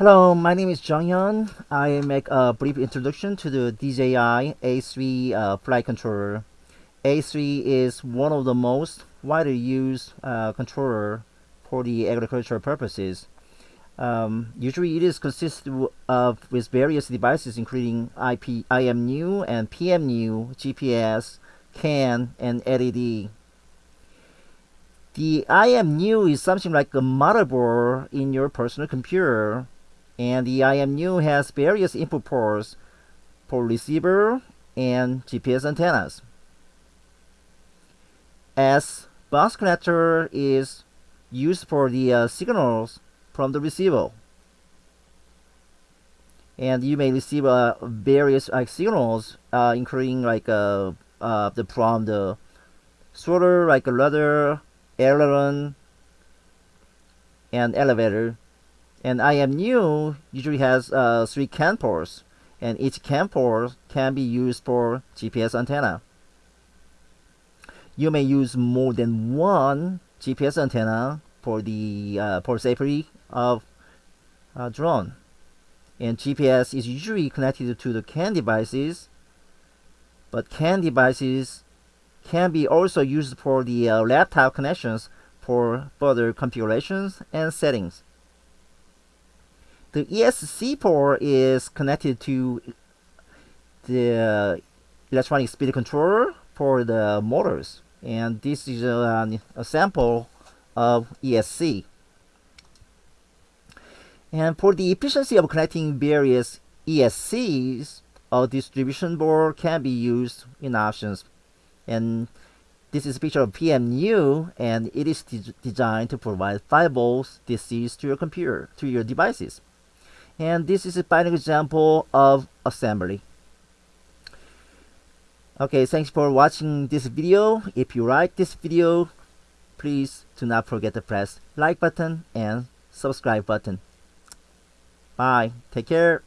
Hello, my name is Jung Hyun. I make a brief introduction to the DJI A3 uh, flight controller. A3 is one of the most widely used uh, controller for the agricultural purposes. Um, usually it is consisted of with various devices including IP, IMU and PMU, GPS, CAN, and LED. The IMU is something like a motherboard in your personal computer and the IMU has various input ports for receiver and GPS antennas. As bus connector is used for the uh, signals from the receiver. And you may receive uh, various like signals, uh, including like uh, uh, the from the sorter, like a rudder, aileron, and elevator and IMU usually has uh, three CAN ports, and each CAN port can be used for GPS antenna. You may use more than one GPS antenna for the uh, safety of uh, drone. And GPS is usually connected to the CAN devices, but CAN devices can be also used for the uh, laptop connections for further configurations and settings. The ESC port is connected to the electronic speed controller for the motors and this is a, a sample of ESC. And for the efficiency of connecting various ESCs, a distribution board can be used in options. And this is a picture of PMU, and it is de designed to provide 5 volts DCs to your computer, to your devices and this is a final example of assembly. Okay thanks for watching this video. If you like this video please do not forget to press like button and subscribe button. Bye. Take care